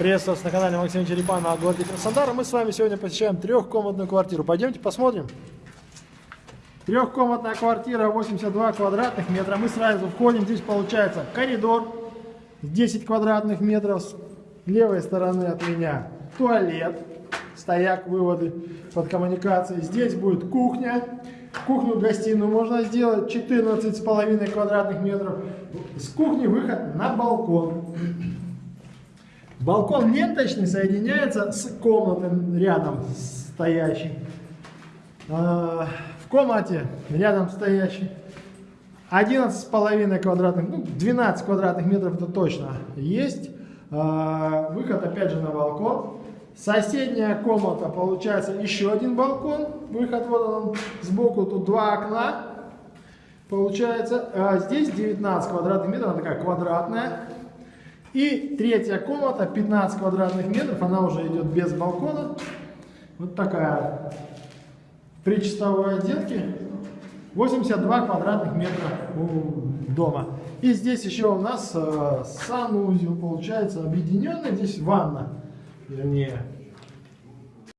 Приветствую вас на канале Максима Черепана о городе Краснодар. Мы с вами сегодня посещаем трехкомнатную квартиру. Пойдемте посмотрим. Трехкомнатная квартира, 82 квадратных метра. Мы сразу входим, здесь получается коридор, 10 квадратных метров. С левой стороны от меня туалет, стояк, выводы под коммуникацией. Здесь будет кухня. Кухню-гостиную можно сделать 14,5 квадратных метров. С кухни выход на балкон. Балкон ленточный соединяется с комнатой рядом стоящей. А, в комнате рядом стоящей 11,5 квадратных, ну 12 квадратных метров это точно есть. А, выход опять же на балкон. Соседняя комната получается еще один балкон. Выход вот он сбоку, тут два окна. Получается, а здесь 19 квадратных метров, она такая квадратная. И третья комната, 15 квадратных метров, она уже идет без балкона. Вот такая. При чистовой отделке 82 квадратных метра у дома. И здесь еще у нас э, санузел получается объединенный. Здесь ванна, вернее.